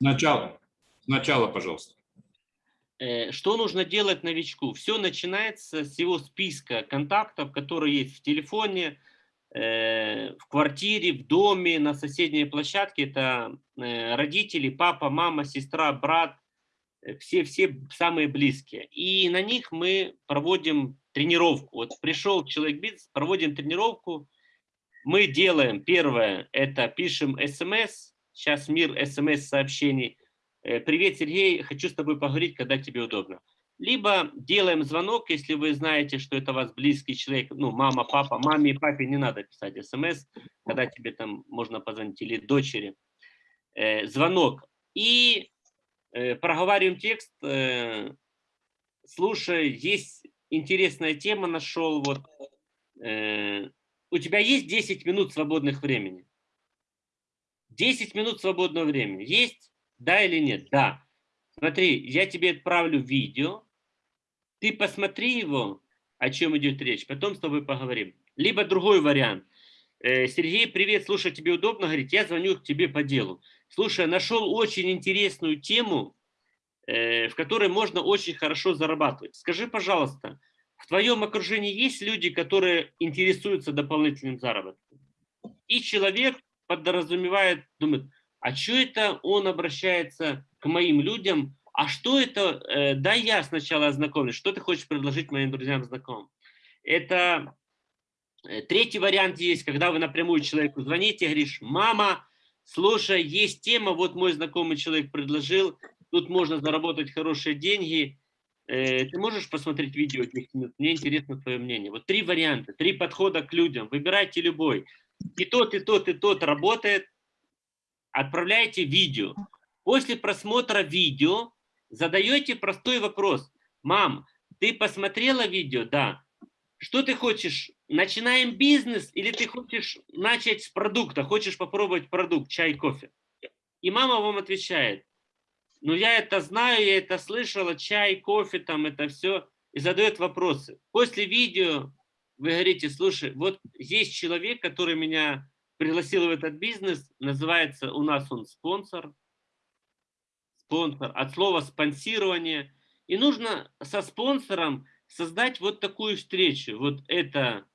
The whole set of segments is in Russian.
Сначала. Сначала, пожалуйста. Э, что нужно делать новичку? Все начинается с его списка контактов, которые есть в телефоне, э, в квартире, в доме, на соседней площадке. Это э, родители, папа, мама, сестра, брат, все-все самые близкие. И на них мы проводим тренировку. Вот пришел человек бизнес, проводим тренировку. Мы делаем, первое, это пишем смс, сейчас мир смс-сообщений – Э, привет, Сергей, хочу с тобой поговорить, когда тебе удобно. Либо делаем звонок, если вы знаете, что это вас близкий человек, ну, мама, папа, маме и папе не надо писать смс, когда тебе там можно позвонить, или дочери. Э, звонок. И э, проговариваем текст, слушай, есть интересная тема, нашел, вот, у тебя есть 10 минут свободных времени? 10 минут свободного времени есть? Да или нет? Да. Смотри, я тебе отправлю видео, ты посмотри его, о чем идет речь, потом с тобой поговорим. Либо другой вариант. Э, Сергей, привет, слушай, тебе удобно? Говорит, я звоню к тебе по делу. Слушай, нашел очень интересную тему, э, в которой можно очень хорошо зарабатывать. Скажи, пожалуйста, в твоем окружении есть люди, которые интересуются дополнительным заработком? И человек подразумевает, думает, а что это он обращается к моим людям, а что это, э, да я сначала ознакомлюсь, что ты хочешь предложить моим друзьям знакомым. Это э, третий вариант есть, когда вы напрямую человеку звоните, говоришь, мама, слушай, есть тема, вот мой знакомый человек предложил, тут можно заработать хорошие деньги, э, ты можешь посмотреть видео 10 минут, мне интересно твое мнение. Вот три варианта, три подхода к людям, выбирайте любой. И тот, и тот, и тот работает, отправляете видео. После просмотра видео задаете простой вопрос. Мам, ты посмотрела видео? Да. Что ты хочешь? Начинаем бизнес или ты хочешь начать с продукта? Хочешь попробовать продукт, чай, кофе? И мама вам отвечает, ну я это знаю, я это слышала, чай, кофе, там это все. И задает вопросы. После видео вы говорите, слушай, вот есть человек, который меня пригласил в этот бизнес, называется у нас он спонсор, спонсор, от слова спонсирование. И нужно со спонсором создать вот такую встречу. Вот это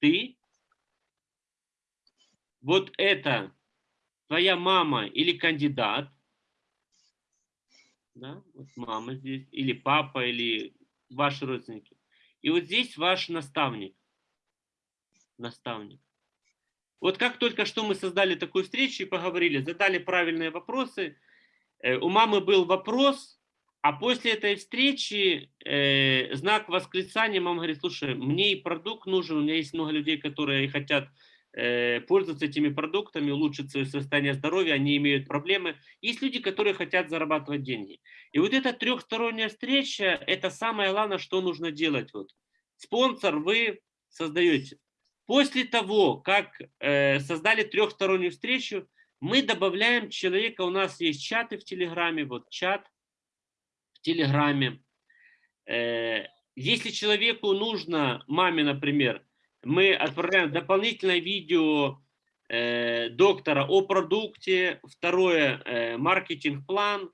ты, вот это твоя мама или кандидат, да, вот мама здесь, или папа, или ваши родственники. И вот здесь ваш наставник, наставник. Вот как только что мы создали такую встречу и поговорили, задали правильные вопросы, э, у мамы был вопрос, а после этой встречи э, знак восклицания, мама говорит, слушай, мне и продукт нужен, у меня есть много людей, которые хотят пользоваться этими продуктами, улучшить свое состояние здоровья, они имеют проблемы. Есть люди, которые хотят зарабатывать деньги. И вот эта трехсторонняя встреча, это самое главное, что нужно делать. Вот. Спонсор вы создаете. После того, как э, создали трехстороннюю встречу, мы добавляем человека, у нас есть чаты в Телеграме, вот чат в Телеграме. Э, если человеку нужно, маме, например, мы отправляем дополнительное видео э, доктора о продукте, второе э, маркетинг-план,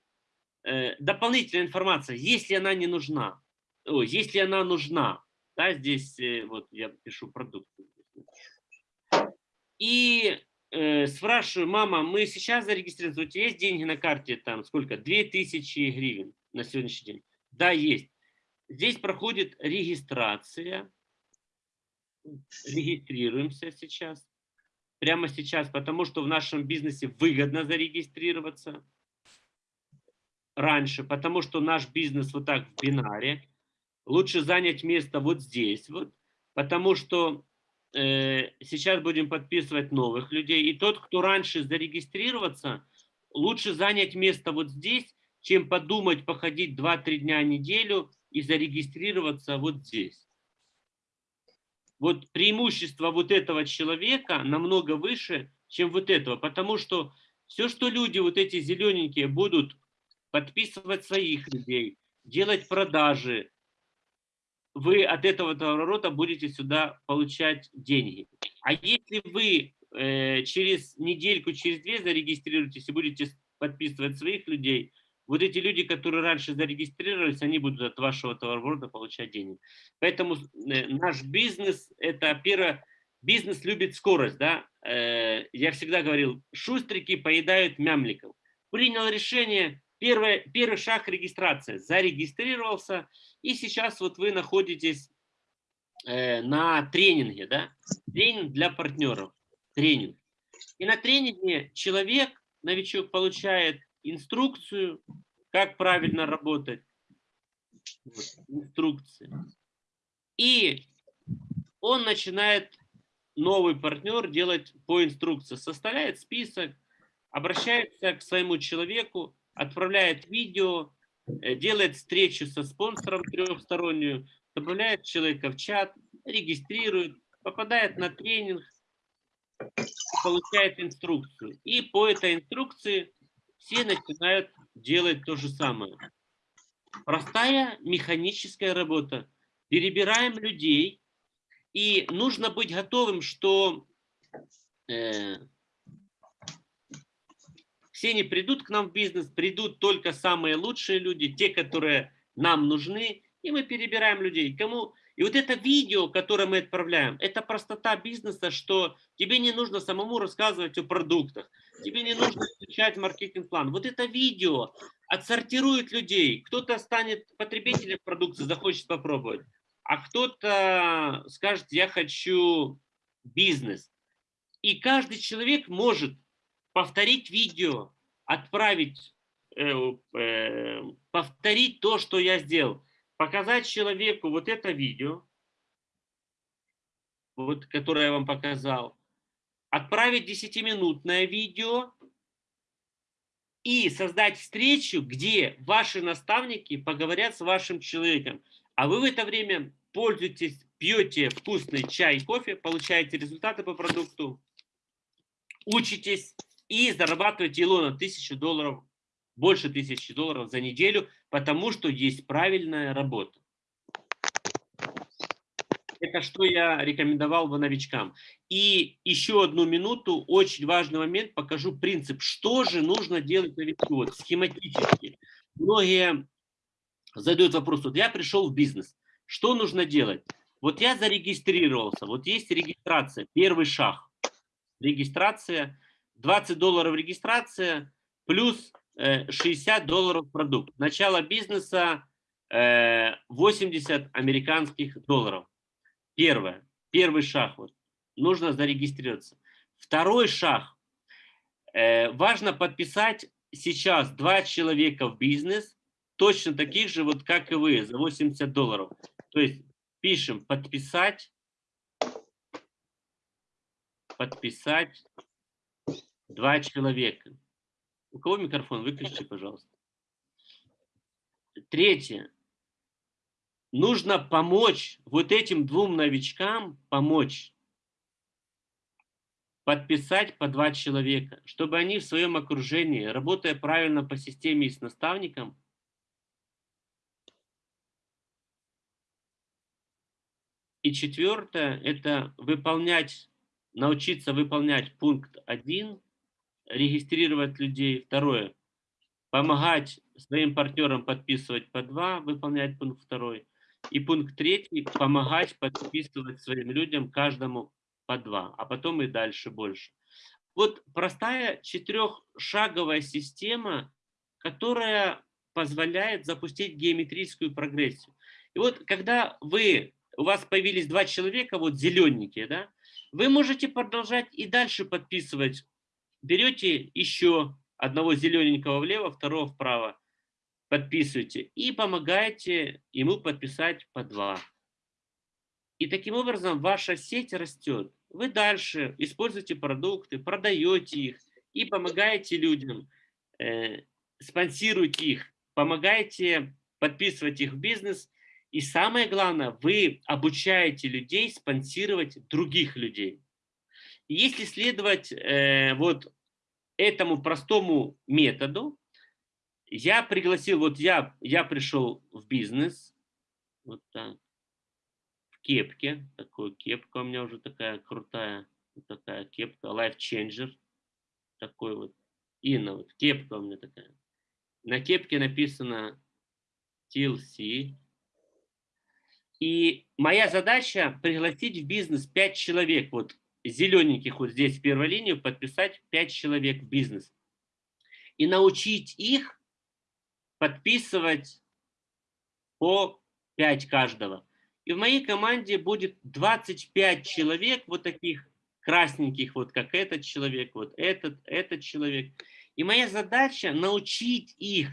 э, дополнительная информация, если она не нужна, о, если она нужна, да, здесь э, вот я пишу продукт. И э, спрашиваю, мама, мы сейчас зарегистрированы, у тебя есть деньги на карте, там сколько, 2000 гривен на сегодняшний день? Да, есть. Здесь проходит регистрация. Регистрируемся сейчас. Прямо сейчас, потому что в нашем бизнесе выгодно зарегистрироваться. Раньше, потому что наш бизнес вот так в бинаре. Лучше занять место вот здесь вот, потому что Э, сейчас будем подписывать новых людей. И тот, кто раньше зарегистрироваться, лучше занять место вот здесь, чем подумать, походить 2-3 дня в неделю и зарегистрироваться вот здесь. Вот преимущество вот этого человека намного выше, чем вот этого, потому что все, что люди, вот эти зелененькие, будут подписывать своих людей, делать продажи, вы от этого товарооборота будете сюда получать деньги. А если вы э, через недельку, через две зарегистрируетесь и будете подписывать своих людей. Вот эти люди, которые раньше зарегистрировались, они будут от вашего товароворота получать денег. Поэтому э, наш бизнес, это первое, бизнес любит скорость. Да? Э, я всегда говорил, шустрики поедают мямликов. Принял решение, первый, первый шаг регистрация. Зарегистрировался, и сейчас вот вы находитесь э, на тренинге. Да? Тренинг для партнеров. Тренинг. И на тренинге человек, новичок, получает инструкцию, как правильно работать. Инструкции. И он начинает, новый партнер, делать по инструкции. Составляет список, обращается к своему человеку, отправляет видео, э, делает встречу со спонсором трехстороннюю, добавляет человека в чат, регистрирует, попадает на тренинг, получает инструкцию. И по этой инструкции все начинают делать то же самое. Простая механическая работа. Перебираем людей, и нужно быть готовым, что э, все не придут к нам в бизнес, придут только самые лучшие люди, те, которые нам нужны, и мы перебираем людей. Кому и вот это видео, которое мы отправляем, это простота бизнеса, что тебе не нужно самому рассказывать о продуктах, тебе не нужно изучать маркетинг-план. Вот это видео отсортирует людей. Кто-то станет потребителем продукции, захочет попробовать, а кто-то скажет, я хочу бизнес. И каждый человек может повторить видео, отправить, э, э, повторить то, что я сделал показать человеку вот это видео, вот, которое я вам показал, отправить 10-минутное видео и создать встречу, где ваши наставники поговорят с вашим человеком. А вы в это время пользуетесь, пьете вкусный чай, кофе, получаете результаты по продукту, учитесь и зарабатываете Илона тысячу долларов больше тысячи долларов за неделю, потому что есть правильная работа. Это что я рекомендовал бы новичкам. И еще одну минуту, очень важный момент, покажу принцип. Что же нужно делать новичку? Вот, схематически. Многие задают вопрос, вот я пришел в бизнес, что нужно делать? Вот я зарегистрировался, вот есть регистрация, первый шаг. Регистрация, 20 долларов регистрация, плюс 60 э, долларов продукт. Начало бизнеса 80 э, американских долларов. Первое. Первый шаг. Вот. Нужно зарегистрироваться. Второй шаг. Э, важно подписать сейчас два человека в бизнес, точно таких же, вот как и вы, за 80 долларов. То есть пишем подписать, подписать два человека. У кого микрофон? Выключите, пожалуйста. Третье. Нужно помочь вот этим двум новичкам, помочь подписать по два человека, чтобы они в своем окружении, работая правильно по системе и с наставником, И четвертое – это выполнять, научиться выполнять пункт 1 регистрировать людей. Второе, помогать своим партнерам подписывать по два, выполнять пункт второй. И пункт третий, помогать подписывать своим людям каждому по два, а потом и дальше больше. Вот простая четырехшаговая система, которая позволяет запустить геометрическую прогрессию. И вот когда вы, у вас появились два человека, вот зелененькие, да, вы можете продолжать и дальше подписывать берете еще одного зелененького влево, второго вправо, подписываете и помогаете ему подписать по два. И таким образом ваша сеть растет. Вы дальше используете продукты, продаете их и помогаете людям, э, спонсируете их, помогаете подписывать их в бизнес. И самое главное, вы обучаете людей спонсировать других людей. Если следовать э, вот этому простому методу, я пригласил, вот я, я пришел в бизнес, вот так, в кепке, такую кепка у меня уже такая крутая, вот такая кепка, Life Changer, такой вот Инна, вот кепка у меня такая. На кепке написано TLC. И моя задача пригласить в бизнес 5 человек, вот зелененьких вот здесь в первой линии, подписать 5 человек в бизнес. И научить их подписывать по 5 каждого. И в моей команде будет 25 человек, вот таких красненьких, вот как этот человек, вот этот, этот человек. И моя задача научить их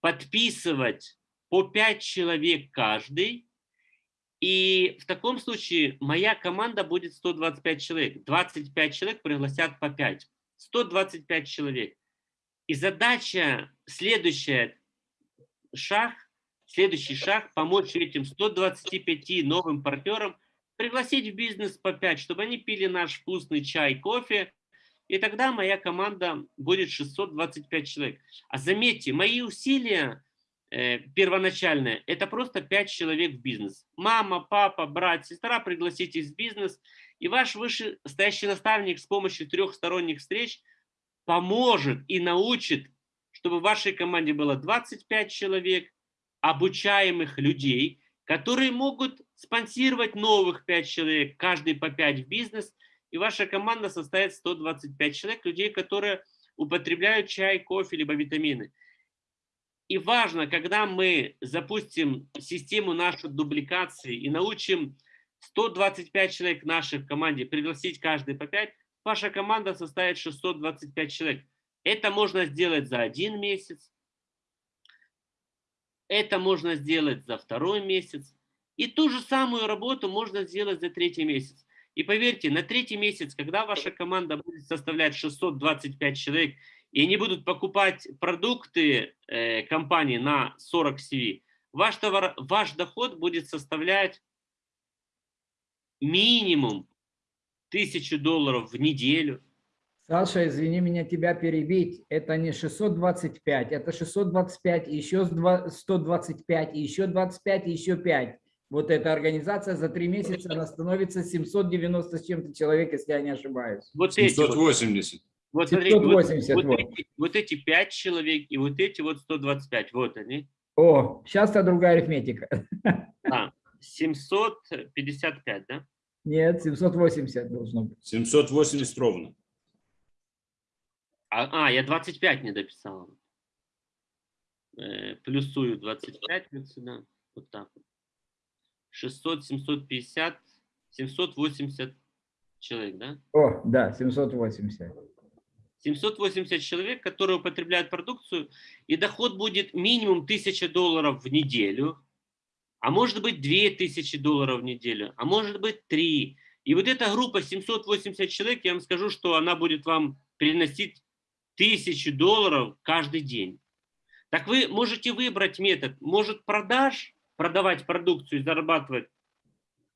подписывать по 5 человек каждый. И в таком случае моя команда будет 125 человек. 25 человек пригласят по 5. 125 человек. И задача, следующая шаг, следующий шаг, помочь этим 125 новым партнерам пригласить в бизнес по 5, чтобы они пили наш вкусный чай, кофе, и тогда моя команда будет 625 человек. А заметьте, мои усилия э, первоначальные, это просто 5 человек в бизнес. Мама, папа, брат, сестра, пригласите в бизнес, и ваш вышестоящий наставник с помощью трехсторонних встреч поможет и научит, чтобы в вашей команде было 25 человек, обучаемых людей, которые могут спонсировать новых 5 человек, каждый по 5 в бизнес, и ваша команда состоит 125 человек, людей, которые употребляют чай, кофе, либо витамины. И важно, когда мы запустим систему нашей дубликации и научим 125 человек в нашей команде пригласить каждый по 5, ваша команда составит 625 человек. Это можно сделать за один месяц, это можно сделать за второй месяц. И ту же самую работу можно сделать за третий месяц. И поверьте, на третий месяц, когда ваша команда будет составлять 625 человек, и они будут покупать продукты э, компании на 40 CV, ваш, товар, ваш доход будет составлять минимум 1000 долларов в неделю, Саша, извини меня тебя перебить. Это не 625, это 625, еще 125, еще 25, еще 5. Вот эта организация за три месяца она становится 790 с чем-то человек, если я не ошибаюсь. Вот 780. Вот, смотрите, 780, вот, вот. Вот, эти, вот эти 5 человек и вот эти вот 125, вот они. О, сейчас-то другая арифметика. А, 755, да? Нет, 780 должно быть. 780 ровно. А, а я 25 не дописал. Э, плюсую 25 вот сюда. Вот так вот. 600, 750, 780 человек, да? О, да, 780. 780 человек, которые употребляют продукцию, и доход будет минимум 1000 долларов в неделю, а может быть 2000 долларов в неделю, а может быть 3. И вот эта группа 780 человек, я вам скажу, что она будет вам приносить тысячи долларов каждый день. Так вы можете выбрать метод. Может продаж, продавать продукцию и зарабатывать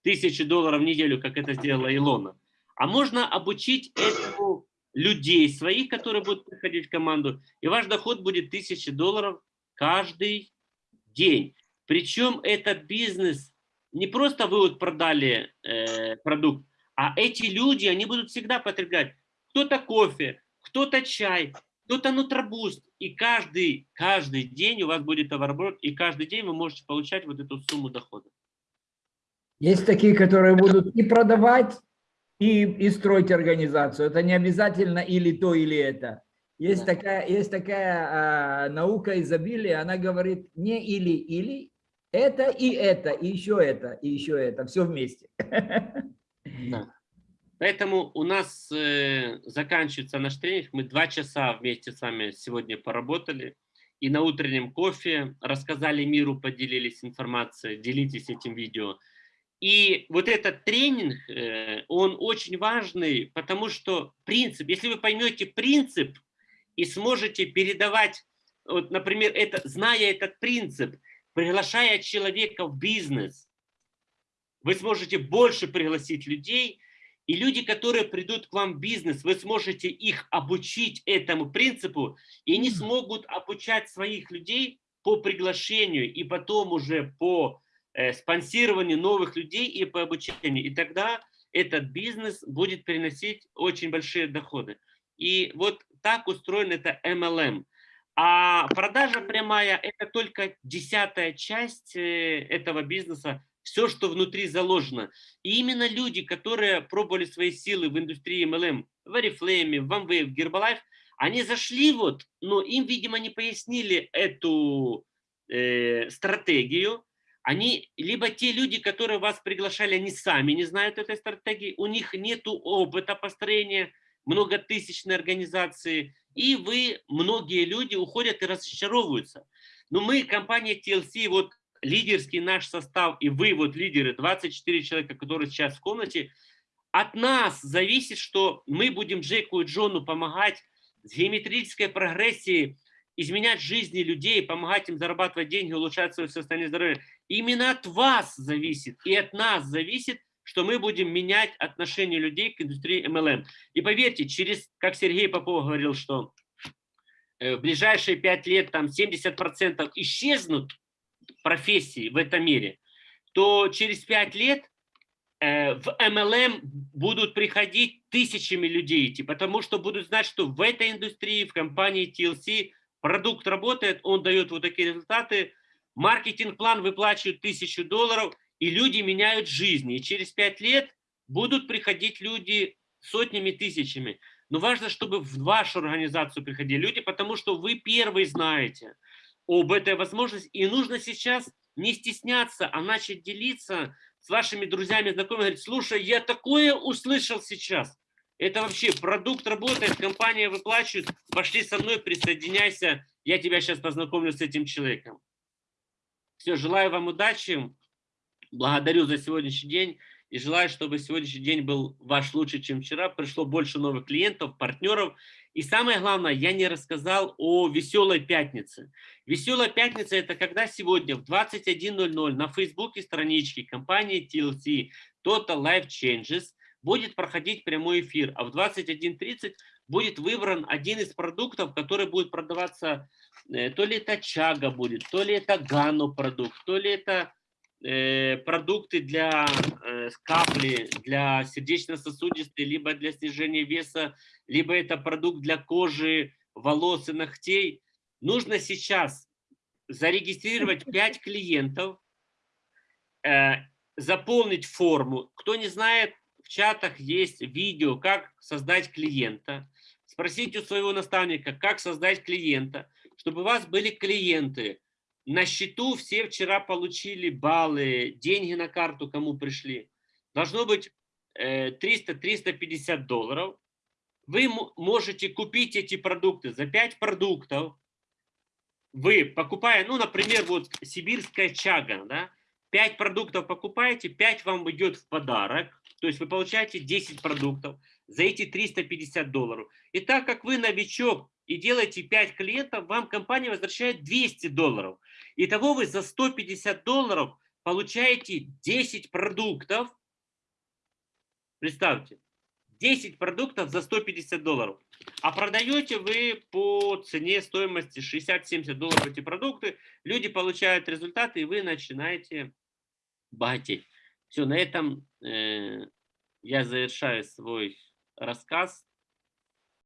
тысячи долларов в неделю, как это сделала Илона. А можно обучить этому людей своих, которые будут приходить в команду, и ваш доход будет тысячи долларов каждый день. Причем этот бизнес, не просто вы вот продали э, продукт, а эти люди, они будут всегда потреблять. Кто-то кофе, кто-то чай, кто-то нутробуст. И каждый, каждый день у вас будет товарооборот, и каждый день вы можете получать вот эту сумму дохода. Есть такие, которые будут и продавать, и, и строить организацию. Это не обязательно или то, или это. Есть да. такая, есть такая а, наука изобилия, она говорит не или-или, это и это, и еще это, и еще это, все вместе. Да. Поэтому у нас э, заканчивается наш тренинг. Мы два часа вместе с вами сегодня поработали. И на утреннем кофе рассказали миру, поделились информацией. Делитесь этим видео. И вот этот тренинг, э, он очень важный, потому что принцип, если вы поймете принцип и сможете передавать, вот, например, это, зная этот принцип, приглашая человека в бизнес, вы сможете больше пригласить людей, и люди, которые придут к вам в бизнес, вы сможете их обучить этому принципу, и они смогут обучать своих людей по приглашению и потом уже по э, спонсированию новых людей и по обучению. И тогда этот бизнес будет приносить очень большие доходы. И вот так устроен это MLM. А продажа прямая – это только десятая часть э, этого бизнеса, все, что внутри заложено. И именно люди, которые пробовали свои силы в индустрии MLM, в Oriflame, в Amway, в Herbalife, они зашли вот, но им, видимо, не пояснили эту э, стратегию. Они, либо те люди, которые вас приглашали, они сами не знают этой стратегии, у них нет опыта построения многотысячной организации, и вы, многие люди уходят и разочаровываются. Но мы, компания TLC, вот лидерский наш состав, и вы, вот лидеры, 24 человека, которые сейчас в комнате, от нас зависит, что мы будем Джеку и Джону помогать с геометрической прогрессией, изменять жизни людей, помогать им зарабатывать деньги, улучшать свое состояние здоровья. Именно от вас зависит и от нас зависит, что мы будем менять отношение людей к индустрии MLM. И поверьте, через, как Сергей Попов говорил, что э, в ближайшие пять лет там 70% исчезнут профессии в этом мире, то через пять лет э, в MLM будут приходить тысячами людей идти, потому что будут знать, что в этой индустрии, в компании TLC продукт работает, он дает вот такие результаты, маркетинг-план выплачивает тысячу долларов, и люди меняют жизни. И через пять лет будут приходить люди сотнями, тысячами. Но важно, чтобы в вашу организацию приходили люди, потому что вы первые знаете об этой возможности. И нужно сейчас не стесняться, а начать делиться с вашими друзьями, знакомыми. Говорить, слушай, я такое услышал сейчас. Это вообще продукт работает, компания выплачивает. Пошли со мной, присоединяйся. Я тебя сейчас познакомлю с этим человеком. Все, желаю вам удачи. Благодарю за сегодняшний день и желаю, чтобы сегодняшний день был ваш лучше, чем вчера. Пришло больше новых клиентов, партнеров. И самое главное, я не рассказал о веселой пятнице. Веселая пятница – это когда сегодня в 21.00 на фейсбуке странички компании TLC Total Life Changes будет проходить прямой эфир, а в 21.30 будет выбран один из продуктов, который будет продаваться, э, то ли это чага будет, то ли это гану продукт, то ли это Э, продукты для э, капли, для сердечно-сосудистой, либо для снижения веса, либо это продукт для кожи, волос и ногтей. Нужно сейчас зарегистрировать 5 клиентов, заполнить форму. Кто не знает, в чатах есть видео, как создать клиента. Спросите у своего наставника, как создать клиента, чтобы у вас были клиенты, на счету все вчера получили баллы, деньги на карту кому пришли. Должно быть 300-350 э, долларов. Вы можете купить эти продукты за 5 продуктов. Вы покупая, ну, например, вот сибирская чага, да, 5 продуктов покупаете, 5 вам идет в подарок. То есть вы получаете 10 продуктов за эти 350 долларов. И так как вы новичок и делаете 5 клиентов, вам компания возвращает 200 долларов. Итого вы за 150 долларов получаете 10 продуктов. Представьте, 10 продуктов за 150 долларов. А продаете вы по цене стоимости 60-70 долларов эти продукты. Люди получают результаты, и вы начинаете богатеть. Все, на этом э, я завершаю свой рассказ.